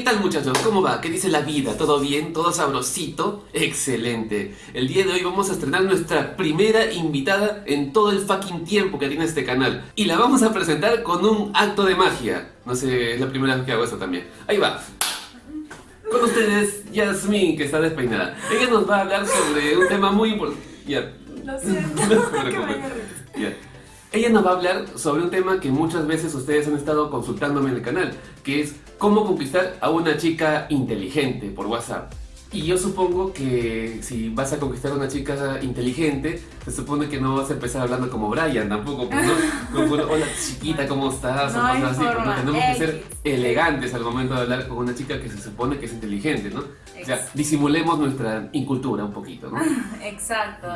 ¿Qué tal muchachos? ¿Cómo va? ¿Qué dice la vida? ¿Todo bien? ¿Todo sabrosito? Excelente. El día de hoy vamos a estrenar nuestra primera invitada en todo el fucking tiempo que tiene este canal. Y la vamos a presentar con un acto de magia. No sé, es la primera vez que hago esto también. Ahí va. Con ustedes, Yasmin, que está despeinada. Ella nos va a hablar sobre un tema muy importante. Ya. Lo siento. No. Ya. Ella nos va a hablar sobre un tema que muchas veces ustedes han estado consultándome en el canal, que es cómo conquistar a una chica inteligente por WhatsApp. Y yo supongo que si vas a conquistar a una chica inteligente, se supone que no vas a empezar hablando como Brian tampoco, pues, ¿no? Como, hola chiquita, ¿cómo estás? No o hay cosas así, ¿no? forma. Tenemos que ser elegantes al momento de hablar con una chica que se supone que es inteligente, ¿no? O sea, disimulemos nuestra incultura un poquito, ¿no? Exacto.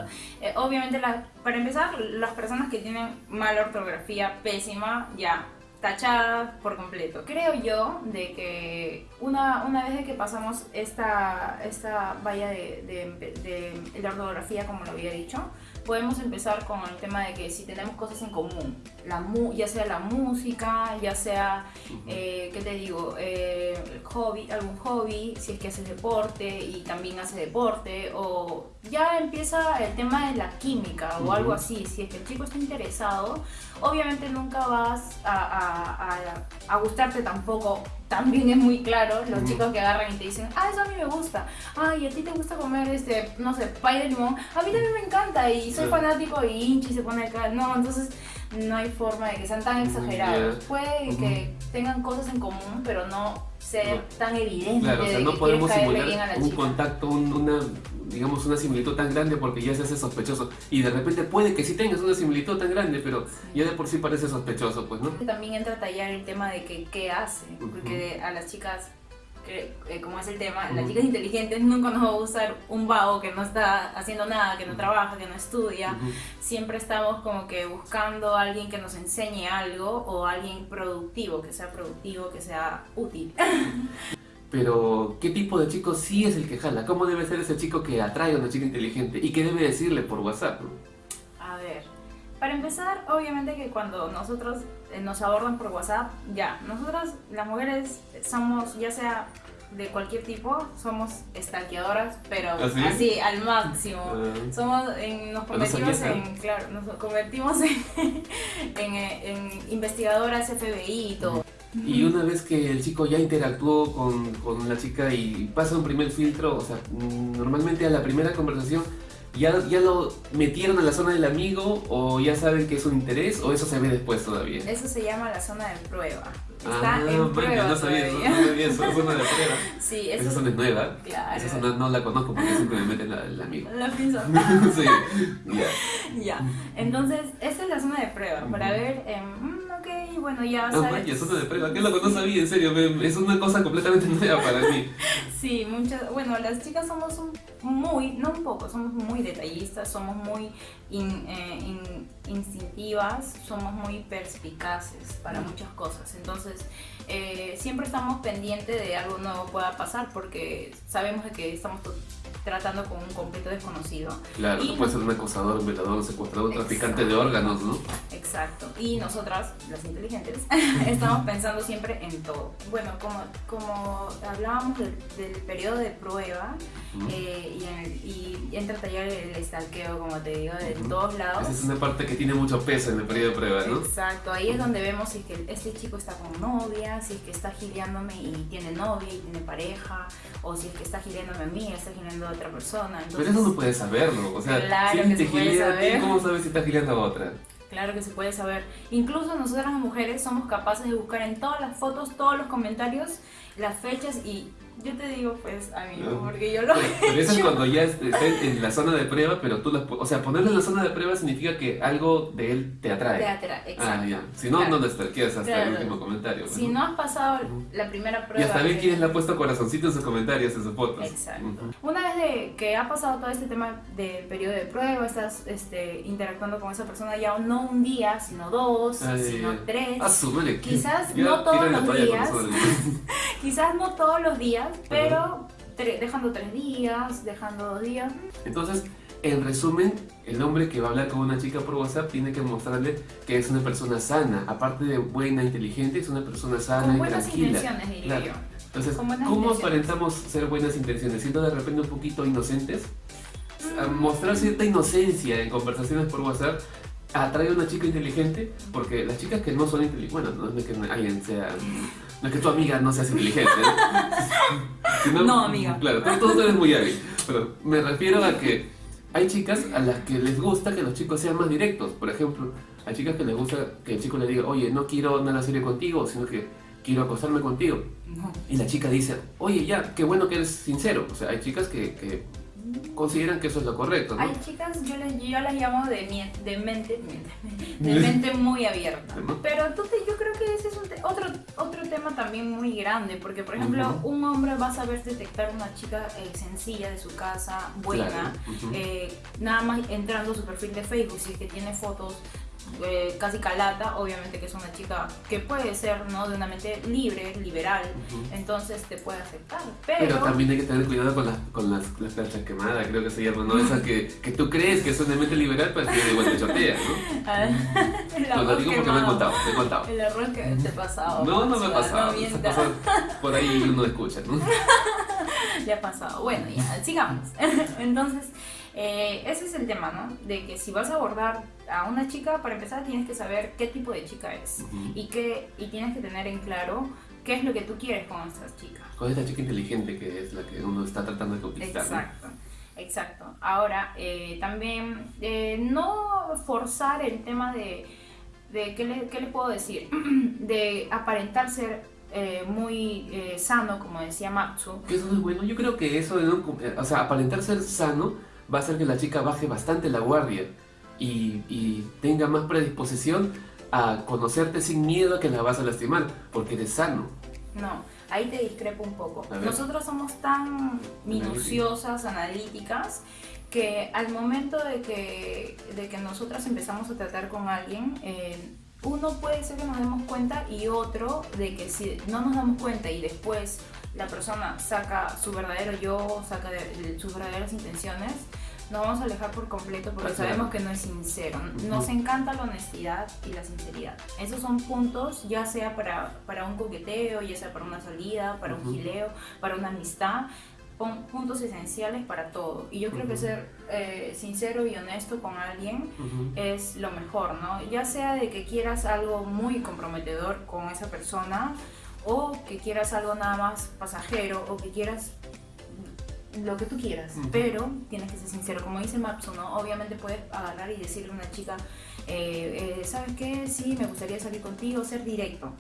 Eh, obviamente, la- para empezar, las personas que tienen mala ortografía pésima, ya, tachadas por completo. Creo yo de que una, una vez de que pasamos esta, esta valla de, de- de la ortografía, como lo había dicho, podemos empezar con el tema de que si tenemos cosas en común, la mu- ya sea la música, ya sea eh, ¿qué te digo? Eh, hobby, algún hobby, si es que haces deporte y también hace deporte, o ya empieza el tema de la química o algo así, si es que el chico está interesado, obviamente nunca vas a, a- a- a gustarte tampoco. También es muy claro los chicos que agarran y te dicen, ah, eso a mí me gusta, ay, a ti te gusta comer este, no sé, pay de limón, a mí también me encanta y soy Sí. fanático y hinchi se pone acá, no, entonces no hay forma de que sean tan exagerados. Puede que tengan cosas en común, pero no ser No. tan evidente Claro, o sea, de no que podemos bien a simular la un chica. contacto, un- una, digamos, una similitud tan grande porque ya se hace sospechoso. Y de repente puede que sí tengas una similitud tan grande, pero ya de por sí parece sospechoso, pues, ¿no? También entra a tallar el tema de que qué hace, porque a las chicas, eh, como es el tema, las Ujú. chicas inteligentes nunca nos va a gustar un vago que no está haciendo nada, que no trabaja, que no estudia. Ujú. Siempre estamos como que buscando a alguien que nos enseñe algo o alguien productivo, que sea productivo, que sea útil. Pero, ¿qué tipo de chico sí es el que jala? ¿Cómo debe ser ese chico que atrae a una chica inteligente? ¿Y qué debe decirle por WhatsApp? no? A ver, para empezar, obviamente que cuando nosotros eh, nos abordan por WhatsApp, ya, nosotras las mujeres somos, ya sea de cualquier tipo, somos stalkeadoras, pero ¿Ah, sí? así, al máximo. Ah. Somos, en- nos no convertimos en, claro, nos convertimos en, en, eh, en investigadoras FBI y todo. Y una vez que el chico ya interactuó con, con la chica y pasa un primer filtro, o sea, normalmente a la primera conversación ya, ya lo metieron a la zona del amigo o ya saben que es un interés o eso se ve después todavía. Eso se llama la zona de prueba. Está ah, en man, prueba no sabía eso, todavía. no sabía eso, zona de prueba. Sí, eso Esa zona es nueva. Claro. Esa zona no la conozco porque siempre me meten la- el amigo. La pienso. sí, ya. Ya, entonces esta es la zona de prueba para ver, mm, ok, bueno, ya Ah, sabes. vaya, zona de prueba. ¿Qué loco? No sabía, en serio. me- es una cosa completamente nueva para mí. Sí, muchas, bueno, las chicas somos un- muy, no un poco, somos muy detallistas, somos muy in- eh, in- instintivas, somos muy perspicaces para muchas cosas. Entonces, eh, siempre estamos pendientes de algo nuevo pueda pasar porque sabemos de que estamos tratando con un completo desconocido. Claro, Y no puede no- ser un acosador, un violador, un secuestrador, un traficante de órganos, ¿no? Exacto. Y nosotras, las inteligentes, estamos pensando siempre en todo. Bueno, como, como hablábamos del, del periodo de prueba Ujú. eh, y, en el- y entra a tallar el stalkeo, como te digo, de Ujú. todos lados. Esa es una parte que tiene mucho peso en el periodo de prueba, ¿no? Exacto, ahí es donde vemos si es que este chico está con novia, si es que está gileándome y tiene novia y tiene pareja, o si es que está gileándome a mí está gileando a otra persona. Pero Entonces, eso no puedes saberlo. O sea, Claro si que te se puede saber. ¿cómo sabes si estás gileando a otra? Claro que se puede saber. Incluso nosotras las mujeres somos capaces de buscar en todas las fotos, todos los comentarios, las fechas y yo te digo pues amigo, No. porque yo lo Pero he eso es cuando ya est- está en la zona de prueba, pero tú las... O sea, ponerlo en la zona de prueba significa que algo de él te atrae. Teatra, exacto. Ah, ya. Si no, Claro. no lo stalkeas hasta el último comentario. Si no has pasado la primera Y prueba. hasta ve que- quién le ha puesto corazoncito en sus comentarios, en sus fotos. Exacto. Una vez de que ha pasado todo este tema del periodo de prueba, estás este, interactuando con esa persona ya no un día, sino dos, Ay, sino tres. Ah, su madre. Quizás Ya no todos los días. Quizás no todos los días, pero tre- dejando tres días, dejando dos días. Entonces, en resumen, el hombre que va a hablar con una chica por WhatsApp tiene que mostrarle que es una persona sana. Aparte de buena, inteligente, es una persona sana Con y buenas tranquila. intenciones, diría Claro. yo. Entonces, ¿cómo aparentamos ser buenas intenciones? Siendo de repente un poquito inocentes, a Mm. mostrar cierta inocencia en conversaciones por WhatsApp atrae a una chica inteligente, porque las chicas que no son inteligentes, bueno, no es que alguien sea, no es que tu amiga no seas inteligente, ¿no? Sino- No, amiga. Claro, tú, tú eres muy hábil, pero me refiero a que hay chicas a las que les gusta que los chicos sean más directos, por ejemplo, hay chicas que les gusta que el chico le diga, oye, no quiero nada serio contigo, sino que quiero acostarme contigo. No. Y la chica dice, oye, ya, qué bueno que eres sincero. O sea, hay chicas que, que consideran que eso es lo correcto, ¿no? Hay chicas, yo, les, yo las llamo de, de mente, de mente muy abierta. Pero te- yo creo que ese es un te- otro, otro tema también muy grande, porque por ejemplo, un hombre va a saber detectar una chica eh, sencilla de su casa, buena, Claro, eh, nada más entrando a su perfil de Facebook, si es que tiene fotos eh, casi calata, obviamente que es una chica que puede ser ¿no? de una mente libre, liberal, entonces te puede aceptar. Pero también hay que tener cuidado con las, con las, las planchas quemadas, creo que se llama, ¿no? Esas que, que tú crees que son de mente liberal, pero que igual te chotean, ¿no? el Lo arroz digo porque me han quemado. contado, me han contado. El error que te pasado. No, no me ha pasado. No. Por ahí uno escucha, ¿no? Ya ha pasado. Bueno, ya, sigamos. Entonces, eh, ese es el tema, ¿no? De que si vas a abordar a una chica, para empezar tienes que saber qué tipo de chica es. Ujú. Y, que, y tienes que tener en claro qué es lo que tú quieres con esta chica. Con esta chica inteligente que es la que uno está tratando de conquistar. ¿no? Exacto. Exacto. Ahora, eh, también eh, no forzar el tema de, de ¿qué, le, qué le puedo decir? de aparentar ser eh, muy eh, sano, como decía Matsu. Que eso es bueno. Yo creo que eso, de no- o sea, aparentar ser sano va a hacer que la chica baje bastante la guardia y, y tenga más predisposición a conocerte sin miedo a que la vas a lastimar, porque eres sano. No, ahí te discrepo un poco. Nosotros somos tan minuciosas, analíticas, que al momento de que, de que nosotras empezamos a tratar con alguien, eh, uno puede ser que nos demos cuenta y otro de que si no nos damos cuenta y después la persona saca su verdadero yo, saca de- sus verdaderas intenciones, nos vamos a alejar por completo porque claro. sabemos que no es sincero. Nos encanta la honestidad y la sinceridad. Esos son puntos, ya sea para, para un coqueteo, ya sea para una salida, para un gileo, para una amistad. Puntos esenciales para todo. Y yo creo que ser eh, sincero y honesto con alguien es lo mejor, ¿no? Ya sea de que quieras algo muy comprometedor con esa persona o que quieras algo nada más pasajero o que quieras lo que tú quieras, pero tienes que ser sincero, como dice Mapsu, ¿no? Obviamente puedes agarrar y decirle a una chica, eh, eh, ¿sabes qué? Sí, me gustaría salir contigo, ser directo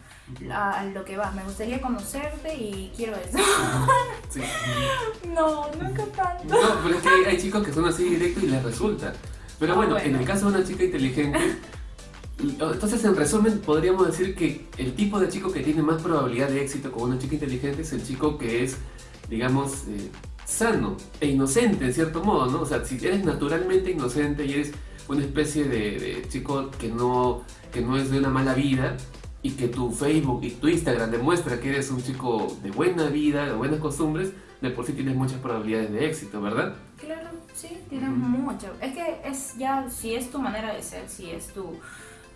a, a lo que vas, me gustaría conocerte y quiero eso. Sí. no, nunca tanto. No, pero es que hay, hay chicos que son así directos y les resulta. Pero Ah, bueno, bueno. en el caso de una chica inteligente, entonces en resumen podríamos decir que el tipo de chico que tiene más probabilidad de éxito con una chica inteligente es el chico que es, digamos, eh, sano e inocente en cierto modo, ¿no? O sea, si eres naturalmente inocente y eres una especie de, de chico que no, que no es de una mala vida y que tu Facebook y tu Instagram demuestra que eres un chico de buena vida, de buenas costumbres, de por sí tienes muchas probabilidades de éxito, ¿verdad? Claro, sí, tienes mucho. Es que es ya, si es tu manera de ser, si es tu,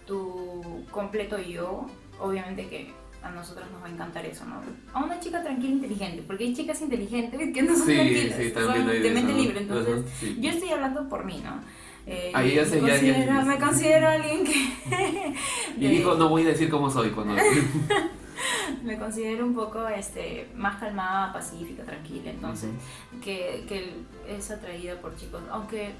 tu completo yo, obviamente que a nosotros nos va a encantar eso, ¿no? A una chica tranquila e inteligente, porque hay chicas inteligentes que no son Sí, tranquilas, sí, son de mente libre, entonces Ajá, sí. yo estoy hablando por mí, ¿no? Eh, Ahí ya sé, me, ya- ya- considero, ya- me considero alguien que... Y dijo, no voy a decir cómo soy cuando... me considero un poco este, más calmada, pacífica, tranquila, entonces que, que es atraída por chicos, aunque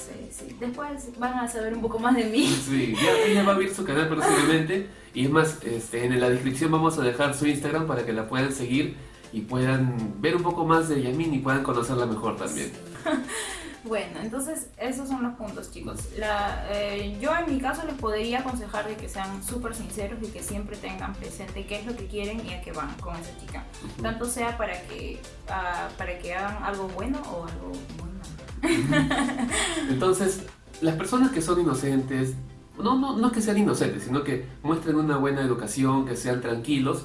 sé, sí, después van a saber un poco más de mí. Sí, ya ella va a abrir su canal próximamente. Y es más, este, en la descripción vamos a dejar su Instagram para que la puedan seguir y puedan ver un poco más de Yamin y puedan conocerla mejor también. Bueno, entonces esos son los puntos chicos. La, eh, yo en mi caso les podría aconsejar de que sean súper sinceros y que siempre tengan presente qué es lo que quieren y a qué van con esa chica. Tanto sea para que, ah, para que hagan algo bueno o algo muy. Entonces, las personas que son inocentes, no, no, no que sean inocentes, sino que muestren una buena educación, que sean tranquilos,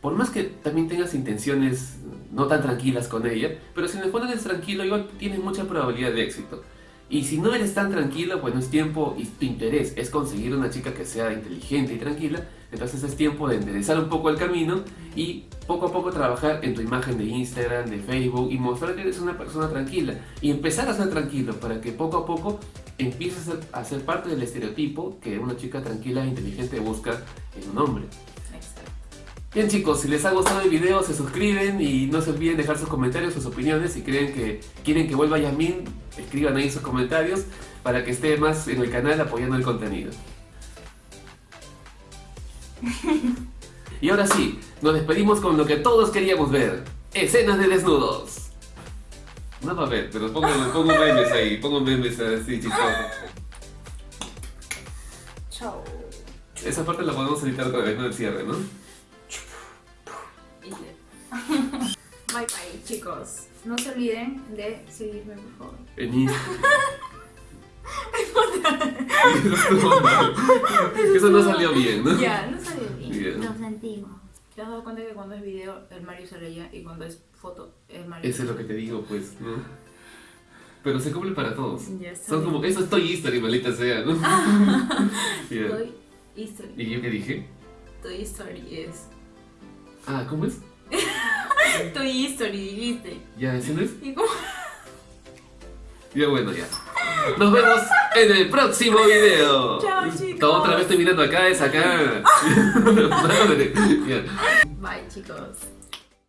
por más que también tengas intenciones no tan tranquilas con ella, pero si en el tranquilo, igual tienes mucha probabilidad de éxito. Y si no eres tan tranquilo, bueno, es tiempo y tu interés es conseguir una chica que sea inteligente y tranquila, Entonces es tiempo de enderezar un poco el camino y poco a poco trabajar en tu imagen de Instagram, de Facebook y mostrar que eres una persona tranquila y empezar a ser tranquilo para que poco a poco empieces a ser, parte del estereotipo que una chica tranquila e inteligente busca en un hombre. Exacto. Bien chicos, si les ha gustado el video se suscriben y no se olviden dejar sus comentarios, sus opiniones. Si creen que quieren que vuelva Yasmin, escriban ahí sus comentarios para que esté más en el canal apoyando el contenido. Y ahora sí, nos despedimos con lo que todos queríamos ver. Escenas de desnudos. No va a ver, pero pongo, pongo memes ahí, pongo memes así chistosos. Chao. Esa parte la podemos editar otra vez, no el cierre, ¿no? Bye bye, chicos. No se olviden de seguirme, por favor. En Instagram. Eso no salió bien, ¿no? Ya, no salió bien. Bien. Lo sentimos. ¿Te has dado cuenta que cuando es video el Mario sale allá y cuando es foto el Mario Eso es lo que te digo, pues, ¿no? Pero se cumple para todos. Ya está Son bien. como, eso es Toy Story, maldita sea, ¿no? Bien. Toy Story. ¿Y yo qué dije? Toy Story es. Ah, ¿cómo es? Toy Story, dijiste. ¿Ya ese no es? ¿Y cómo? Ya bueno, ya. Nos vemos en el próximo video. Chao, chicos. Otra vez estoy mirando acá, es acá. Bye, chicos.